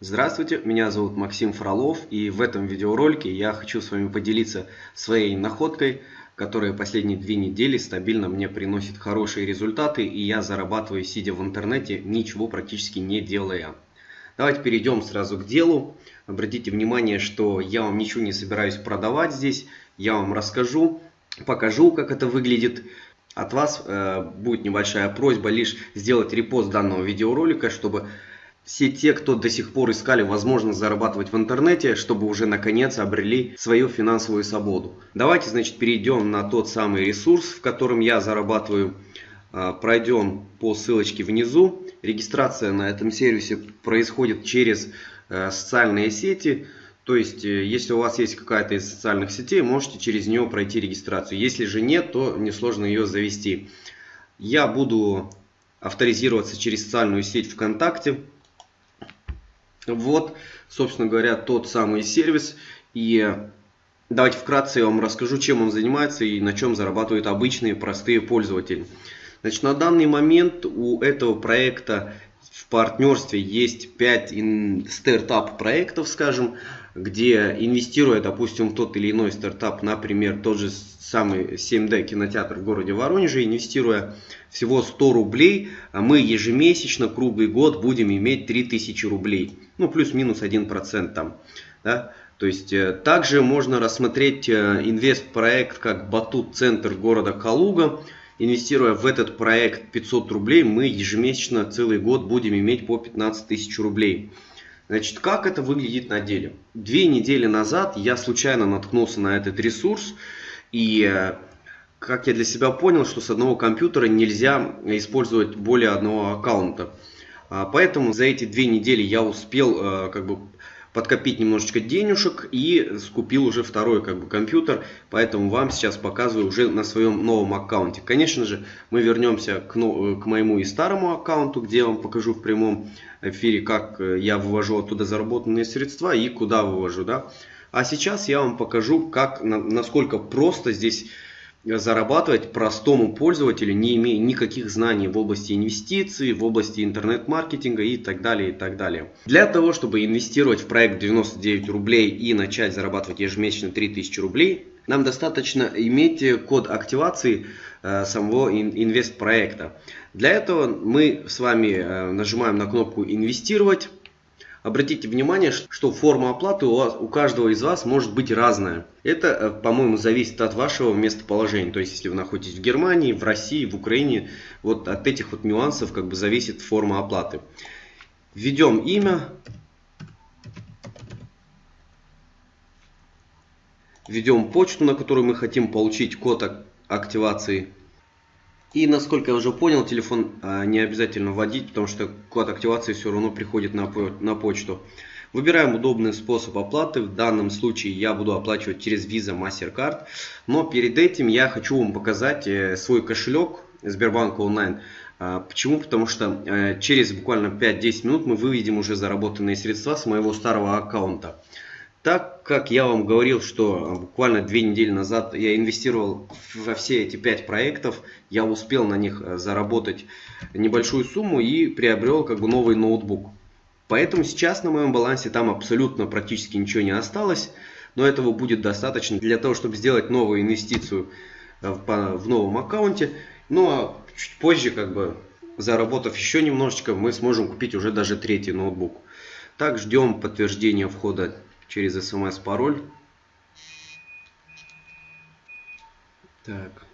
Здравствуйте, меня зовут Максим Фролов и в этом видеоролике я хочу с вами поделиться своей находкой, которая последние две недели стабильно мне приносит хорошие результаты и я зарабатываю сидя в интернете, ничего практически не делая. Давайте перейдем сразу к делу. Обратите внимание, что я вам ничего не собираюсь продавать здесь, я вам расскажу, покажу, как это выглядит. От вас э, будет небольшая просьба лишь сделать репост данного видеоролика, чтобы все те, кто до сих пор искали возможность зарабатывать в интернете, чтобы уже наконец обрели свою финансовую свободу. Давайте, значит, перейдем на тот самый ресурс, в котором я зарабатываю. Э, пройдем по ссылочке внизу. Регистрация на этом сервисе происходит через э, социальные сети. То есть, э, если у вас есть какая-то из социальных сетей, можете через нее пройти регистрацию. Если же нет, то несложно ее завести. Я буду авторизироваться через социальную сеть ВКонтакте. Вот, собственно говоря, тот самый сервис. И давайте вкратце я вам расскажу, чем он занимается и на чем зарабатывают обычные простые пользователи. Значит, на данный момент у этого проекта в партнерстве есть 5 стартап проектов, скажем, где инвестируя, допустим, в тот или иной стартап, например, тот же самый 7D кинотеатр в городе Воронеже, инвестируя всего 100 рублей, а мы ежемесячно, круглый год будем иметь 3000 рублей. Ну, плюс-минус 1% там. Да? То есть, э, также можно рассмотреть э, инвест-проект как Батут-центр города Калуга. Инвестируя в этот проект 500 рублей, мы ежемесячно целый год будем иметь по 15 тысяч рублей. Значит, как это выглядит на деле? Две недели назад я случайно наткнулся на этот ресурс. И э, как я для себя понял, что с одного компьютера нельзя использовать более одного аккаунта. А, поэтому за эти две недели я успел э, как бы подкопить немножечко денежек и скупил уже второй как бы компьютер, поэтому вам сейчас показываю уже на своем новом аккаунте. Конечно же, мы вернемся к, к моему и старому аккаунту, где я вам покажу в прямом эфире, как э, я вывожу оттуда заработанные средства и куда вывожу. Да? А сейчас я вам покажу, как, насколько просто здесь зарабатывать простому пользователю, не имея никаких знаний в области инвестиций, в области интернет-маркетинга и так далее, и так далее. Для того, чтобы инвестировать в проект 99 рублей и начать зарабатывать ежемесячно 3000 рублей, нам достаточно иметь код активации э, самого инвест-проекта. Для этого мы с вами э, нажимаем на кнопку «Инвестировать». Обратите внимание, что форма оплаты у, вас, у каждого из вас может быть разная. Это, э, по-моему, зависит от вашего местоположения. То есть, если вы находитесь в Германии, в России, в Украине, вот от этих вот нюансов как бы зависит форма оплаты. Введем имя. Введем почту, на которую мы хотим получить код активации. И насколько я уже понял, телефон а, не обязательно вводить, потому что код активации все равно приходит на, на почту. Выбираем удобный способ оплаты. В данном случае я буду оплачивать через Visa MasterCard. Но перед этим я хочу вам показать э, свой кошелек Сбербанк онлайн. А, почему? Потому что э, через буквально 5-10 минут мы выведем уже заработанные средства с моего старого аккаунта. Так как я вам говорил, что буквально две недели назад я инвестировал во все эти пять проектов, я успел на них э, заработать небольшую сумму и приобрел как бы новый ноутбук. Поэтому сейчас на моем балансе там абсолютно практически ничего не осталось, но этого будет достаточно для того, чтобы сделать новую инвестицию э, в новом аккаунте. Ну а чуть позже, как бы заработав еще немножечко, мы сможем купить уже даже третий ноутбук. Так, ждем подтверждения входа через смс пароль. Так.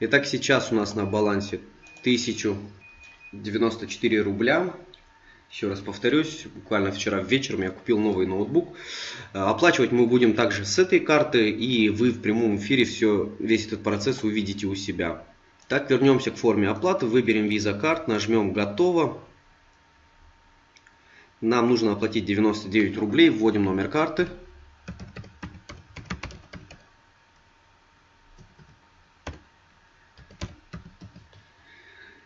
Итак, сейчас у нас на балансе 1094 рубля. Еще раз повторюсь, буквально вчера вечером я купил новый ноутбук. Оплачивать мы будем также с этой карты, и вы в прямом эфире все, весь этот процесс увидите у себя. Так, вернемся к форме оплаты, выберем Visa Card, нажмем «Готово». Нам нужно оплатить 99 рублей, вводим номер карты.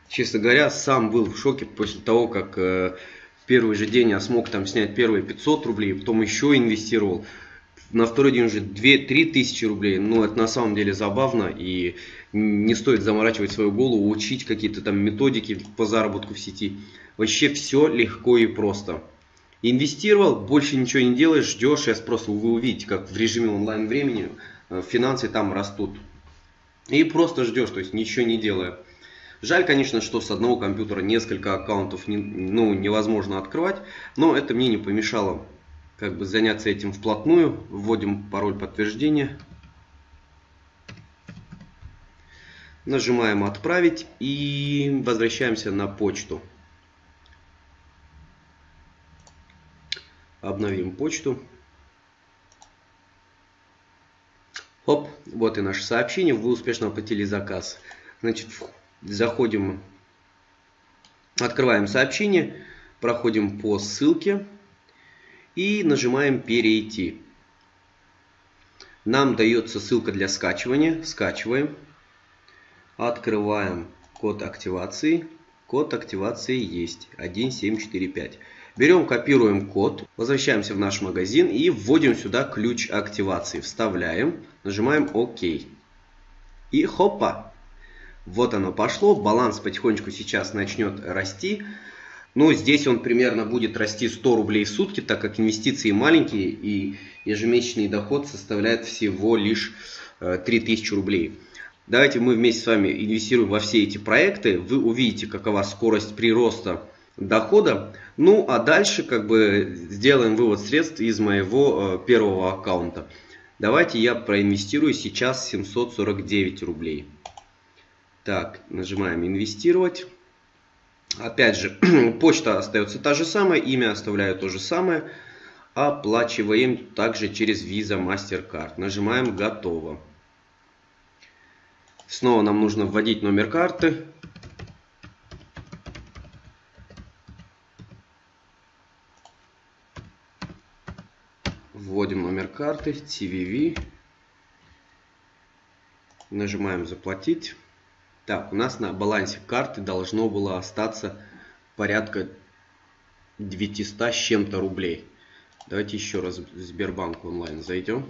Честно говоря, сам был в шоке после того, как э, первый же день я смог там снять первые 500 рублей, потом еще инвестировал на второй день уже 2-3 тысячи рублей. Ну, это на самом деле забавно и не стоит заморачивать свою голову, учить какие-то там методики по заработку в сети. Вообще все легко и просто. Инвестировал, больше ничего не делаешь, ждешь. Сейчас просто вы увидите, как в режиме онлайн времени э, финансы там растут. И просто ждешь, то есть ничего не делая. Жаль, конечно, что с одного компьютера несколько аккаунтов не, ну, невозможно открывать, но это мне не помешало как бы заняться этим вплотную. Вводим пароль подтверждения. Нажимаем «Отправить» и возвращаемся на почту. Обновим почту. Хоп, вот и наше сообщение. Вы успешно оплатили заказ. Значит, заходим, открываем сообщение, проходим по ссылке и нажимаем «Перейти». Нам дается ссылка для скачивания. Скачиваем. Открываем код активации. Код активации есть 1745. Берем, копируем код, возвращаемся в наш магазин и вводим сюда ключ активации. Вставляем, нажимаем ОК. И хопа! Вот оно пошло, баланс потихонечку сейчас начнет расти. Но здесь он примерно будет расти 100 рублей в сутки, так как инвестиции маленькие и ежемесячный доход составляет всего лишь 3000 э, рублей. Давайте мы вместе с вами инвестируем во все эти проекты. Вы увидите, какова скорость прироста дохода. Ну, а дальше как бы сделаем вывод средств из моего э, первого аккаунта. Давайте я проинвестирую сейчас 749 рублей. Так, нажимаем инвестировать. Опять же, почта остается та же самая, имя оставляю то же самое. Оплачиваем также через Visa MasterCard. Нажимаем готово. Снова нам нужно вводить номер карты. Вводим номер карты, CVV. Нажимаем заплатить. Так, у нас на балансе карты должно было остаться порядка 900 с чем-то рублей. Давайте еще раз в Сбербанк онлайн зайдем.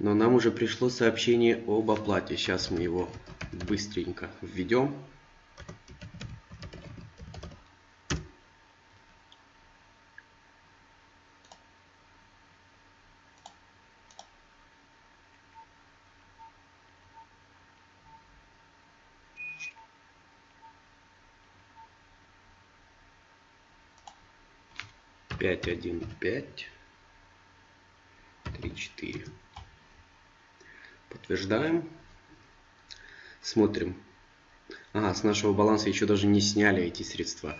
Но нам уже пришло сообщение об оплате. Сейчас мы его быстренько введем. Пять, один, пять, три, четыре. Подтверждаем. Смотрим. Ага, с нашего баланса еще даже не сняли эти средства.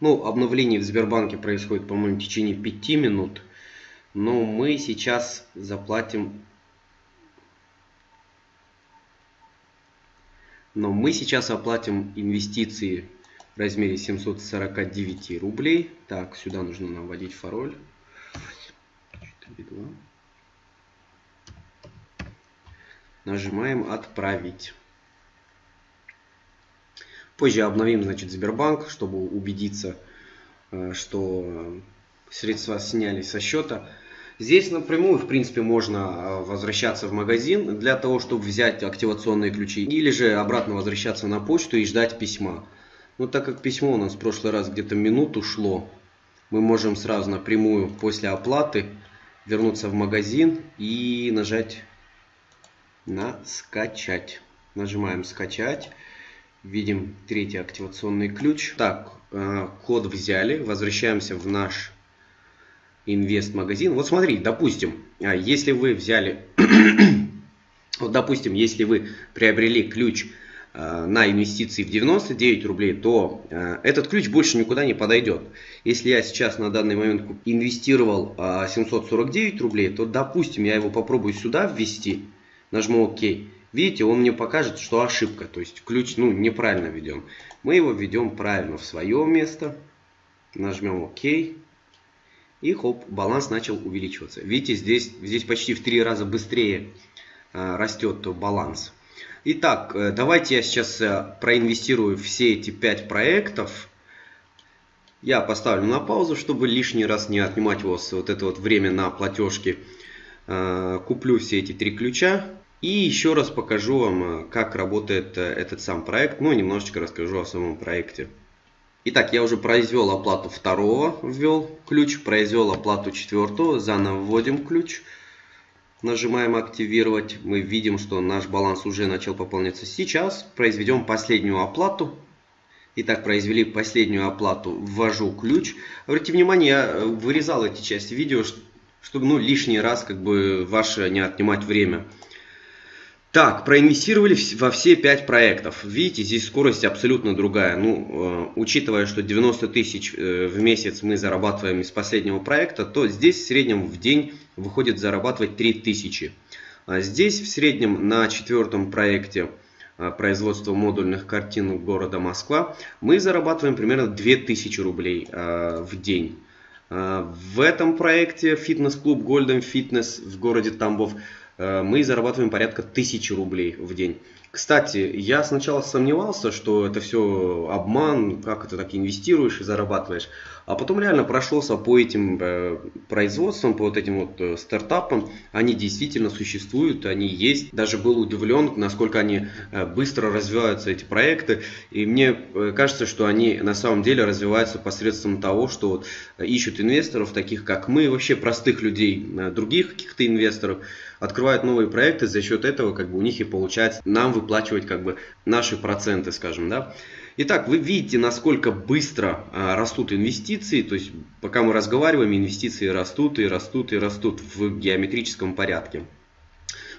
Ну, обновление в Сбербанке происходит, по-моему, в течение 5 минут. Но мы сейчас заплатим... Но мы сейчас оплатим инвестиции в размере 749 рублей. Так, сюда нужно наводить пароль. 4, 2. Нажимаем «Отправить». Позже обновим значит, Сбербанк, чтобы убедиться, э, что средства сняли со счета. Здесь напрямую, в принципе, можно э, возвращаться в магазин для того, чтобы взять активационные ключи. Или же обратно возвращаться на почту и ждать письма. Но так как письмо у нас в прошлый раз где-то минуту шло, мы можем сразу напрямую после оплаты вернуться в магазин и нажать на скачать. Нажимаем скачать. Видим третий активационный ключ. Так, э, код взяли. Возвращаемся в наш инвест-магазин. Вот смотри, допустим, а, если вы взяли, вот допустим, если вы приобрели ключ на инвестиции в 99 рублей, то э, этот ключ больше никуда не подойдет. Если я сейчас на данный момент инвестировал 749 рублей, то допустим я его попробую сюда ввести нажму ОК. Видите, он мне покажет, что ошибка, то есть ключ ну, неправильно введен. Мы его введем правильно в свое место. Нажмем ОК. И хоп, баланс начал увеличиваться. Видите, здесь, здесь почти в три раза быстрее растет баланс. Итак, давайте я сейчас проинвестирую все эти 5 проектов. Я поставлю на паузу, чтобы лишний раз не отнимать у вас вот это вот время на платежки. Куплю все эти три ключа. И еще раз покажу вам, как работает этот сам проект. Ну, немножечко расскажу о самом проекте. Итак, я уже произвел оплату второго, ввел ключ, произвел оплату четвертого, заново вводим ключ, нажимаем активировать, мы видим, что наш баланс уже начал пополняться. Сейчас произведем последнюю оплату. Итак, произвели последнюю оплату, ввожу ключ. Обратите внимание, я вырезал эти части видео, чтобы ну, лишний раз как бы ваше не отнимать время. Так, проинвестировали во все 5 проектов. Видите, здесь скорость абсолютно другая. Ну, э, учитывая, что 90 тысяч э, в месяц мы зарабатываем из последнего проекта, то здесь в среднем в день выходит зарабатывать 3000. А здесь в среднем на четвертом проекте э, производства модульных картин города Москва мы зарабатываем примерно 2000 рублей в день. В этом проекте фитнес-клуб Golden Fitness в городе Тамбов мы зарабатываем порядка 1000 рублей в день. Кстати, я сначала сомневался, что это все обман, как это так инвестируешь и зарабатываешь. А потом реально прошелся по этим э, производствам, по вот этим вот э, стартапам. Они действительно существуют, они есть. Даже был удивлен, насколько они э, быстро развиваются, эти проекты. И мне э, кажется, что они на самом деле развиваются посредством того, что вот, ищут инвесторов, таких как мы, вообще простых людей, э, других каких-то инвесторов открывают новые проекты, за счет этого как бы у них и получается нам выплачивать как бы наши проценты, скажем, да. Итак, вы видите, насколько быстро а, растут инвестиции, то есть пока мы разговариваем, инвестиции растут и растут и растут в геометрическом порядке.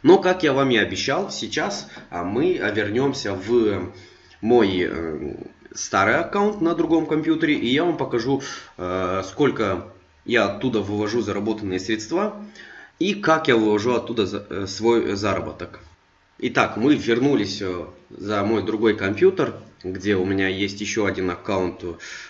Но, как я вам и обещал, сейчас а, мы вернемся в мой э, старый аккаунт на другом компьютере, и я вам покажу, э, сколько я оттуда вывожу заработанные средства и как я вывожу оттуда э, свой заработок. Итак, мы вернулись э, за мой другой компьютер, где у меня есть еще один аккаунт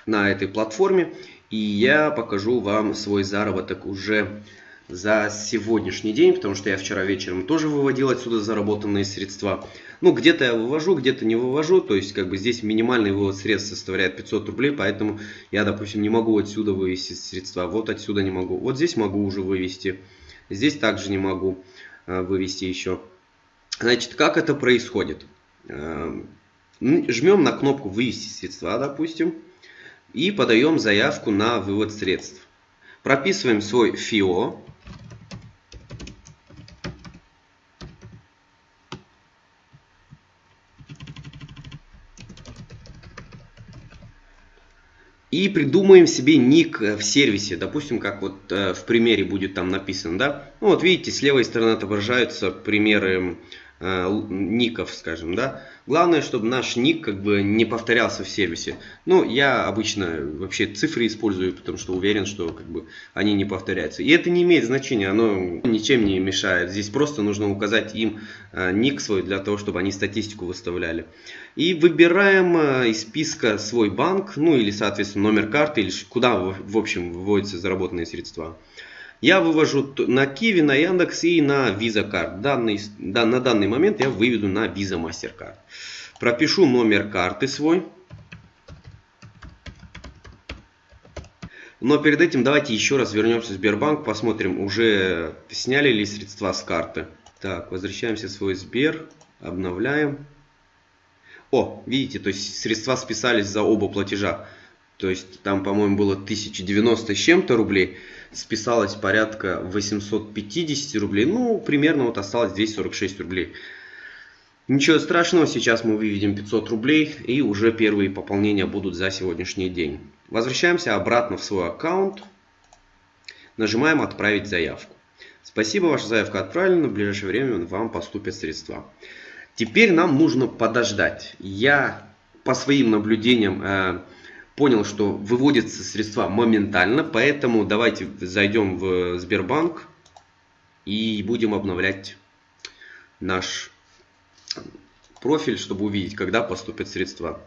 на этой платформе. И я покажу вам свой заработок уже за сегодняшний день, потому что я вчера вечером тоже выводил отсюда заработанные средства. Ну, где-то я вывожу, где-то не вывожу, то есть, как бы здесь минимальный вывод средств составляет 500 рублей, поэтому я, допустим, не могу отсюда вывести средства, вот отсюда не могу, вот здесь могу уже вывести. Здесь также не могу э, вывести еще. Значит, как это происходит? Эм, жмем на кнопку «Вывести средства», допустим, и подаем заявку на вывод средств. Прописываем свой ФИО. И придумаем себе ник в сервисе, допустим, как вот э, в примере будет там написано, да. Ну вот видите, с левой стороны отображаются примеры э, ников, скажем, да. Главное, чтобы наш ник как бы не повторялся в сервисе. Ну, я обычно вообще цифры использую, потому что уверен, что как бы они не повторяются. И это не имеет значения, оно ничем не мешает. Здесь просто нужно указать им э, ник свой для того, чтобы они статистику выставляли. И выбираем э, из списка свой банк, ну или, соответственно, номер карты, или куда, в общем, выводятся заработанные средства. Я вывожу на Киви, на Яндекс и на Visa Card. Данный, да, на данный момент я выведу на Visa MasterCard. Пропишу номер карты свой. Но перед этим давайте еще раз вернемся в Сбербанк, посмотрим, уже сняли ли средства с карты. Так, возвращаемся в свой Сбер, обновляем. О, видите, то есть средства списались за оба платежа. То есть там, по-моему, было 1090 с чем-то рублей списалось порядка 850 рублей. Ну, примерно вот осталось здесь 46 рублей. Ничего страшного, сейчас мы выведем 500 рублей и уже первые пополнения будут за сегодняшний день. Возвращаемся обратно в свой аккаунт. Нажимаем «Отправить заявку». Спасибо, ваша заявка отправлена, в ближайшее время вам поступят средства. Теперь нам нужно подождать. Я по своим наблюдениям э, понял, что выводятся средства моментально, поэтому давайте зайдем в Сбербанк и будем обновлять наш профиль, чтобы увидеть, когда поступят средства.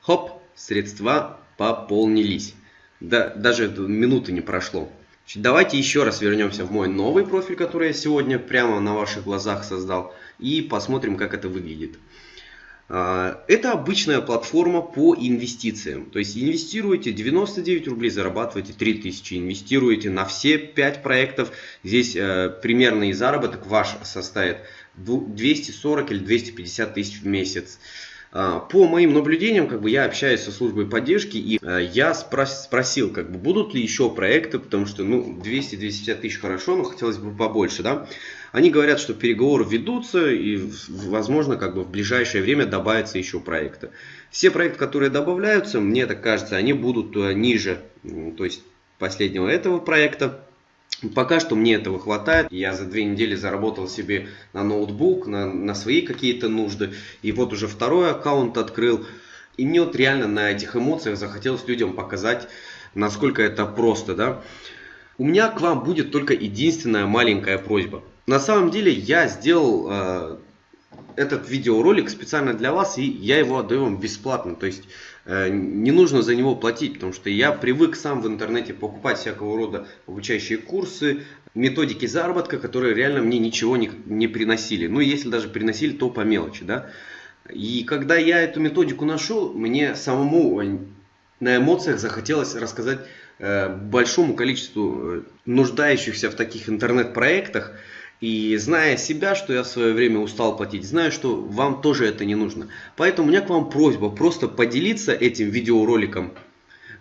Хоп, средства пополнились. Да, даже минуты не прошло. Давайте еще раз вернемся в мой новый профиль, который я сегодня прямо на ваших глазах создал. И посмотрим, как это выглядит. А, это обычная платформа по инвестициям. То есть инвестируете 99 рублей, зарабатываете 3000. Инвестируете на все 5 проектов. Здесь э, примерный заработок ваш составит 240 или 250 тысяч в месяц. По моим наблюдениям, как бы я общаюсь со службой поддержки, и э, я спрос, спросил, как бы будут ли еще проекты, потому что ну 200-250 тысяч хорошо, но хотелось бы побольше, да. Они говорят, что переговоры ведутся и, возможно, как бы в ближайшее время добавятся еще проекты. Все проекты, которые добавляются, мне так кажется, они будут э, ниже, то есть последнего этого проекта. Пока что мне этого хватает. Я за две недели заработал себе на ноутбук, на, на свои какие-то нужды. И вот уже второй аккаунт открыл. И мне вот реально на этих эмоциях захотелось людям показать, насколько это просто. Да? У меня к вам будет только единственная маленькая просьба. На самом деле я сделал э, этот видеоролик специально для вас, и я его отдаю вам бесплатно. То есть э, не нужно за него платить, потому что я привык сам в интернете покупать всякого рода обучающие курсы, методики заработка, которые реально мне ничего не, не приносили. Ну, если даже приносили, то по мелочи, да. И когда я эту методику нашел, мне самому на эмоциях захотелось рассказать э, большому количеству э, нуждающихся в таких интернет-проектах, и зная себя, что я в свое время устал платить, знаю, что вам тоже это не нужно. Поэтому у меня к вам просьба просто поделиться этим видеороликом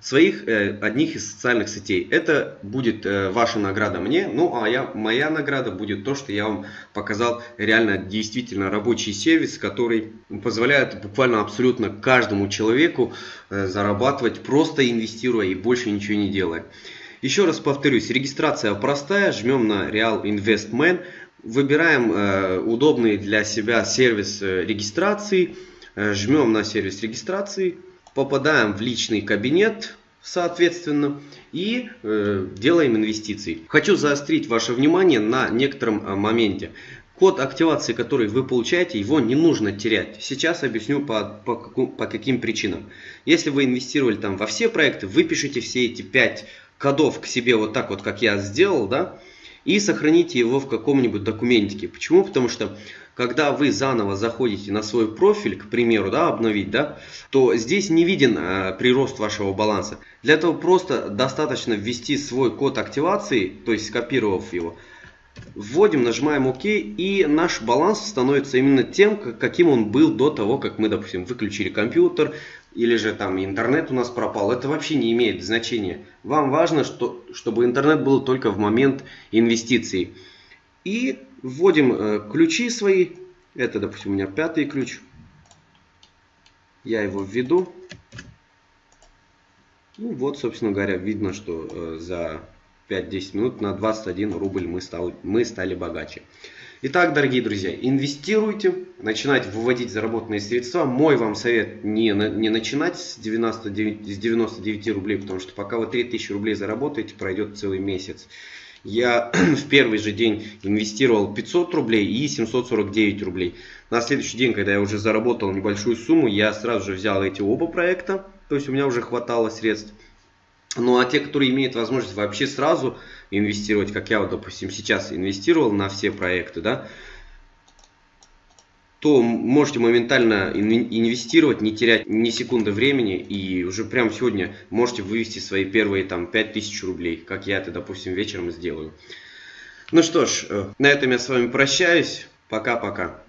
своих э, одних из социальных сетей. Это будет э, ваша награда мне, ну а я, моя награда будет то, что я вам показал реально действительно рабочий сервис, который позволяет буквально абсолютно каждому человеку э, зарабатывать просто инвестируя и больше ничего не делая. Еще раз повторюсь, регистрация простая, жмем на Real Investment, выбираем э, удобный для себя сервис э, регистрации, э, жмем на сервис регистрации, попадаем в личный кабинет, соответственно, и делаем инвестиции. Хочу заострить ваше внимание на некотором моменте. Код активации, который вы получаете, его не нужно терять. Сейчас объясню по, по, по каким причинам. Если вы инвестировали там во все проекты, вы пишите все эти 5 кодов к себе вот так вот, как я сделал, да, и сохраните его в каком-нибудь документике. Почему? Потому что когда вы заново заходите на свой профиль, к примеру, да, обновить, да, то здесь не виден э, прирост вашего баланса. Для этого просто достаточно ввести свой код активации, то есть скопировав его, вводим, нажимаем ОК, и наш баланс становится именно тем, каким он был до того, как мы, допустим, выключили компьютер, или же там интернет у нас пропал, это вообще не имеет значения. Вам важно, что, чтобы интернет был только в момент инвестиций. И вводим э, ключи свои. Это, допустим, у меня пятый ключ. Я его введу. Ну вот, собственно говоря, видно, что э, за 5-10 минут на 21 рубль мы, стал, мы стали богаче. Итак, дорогие друзья, инвестируйте, начинайте выводить заработанные средства. Мой вам совет не, не начинать с 99, с 99 рублей, потому что пока вы 3000 рублей заработаете, пройдет целый месяц. Я в первый же день инвестировал 500 рублей и 749 рублей. На следующий день, когда я уже заработал небольшую сумму, я сразу же взял эти оба проекта, то есть у меня уже хватало средств. Ну а те, которые имеют возможность вообще сразу инвестировать, как я вот, допустим, сейчас инвестировал на все проекты, да, то можете моментально инвестировать, не терять ни секунды времени и уже прямо сегодня можете вывести свои первые там 5000 рублей, как я это, допустим, вечером сделаю. Ну что ж, э, на этом я с вами прощаюсь. Пока-пока.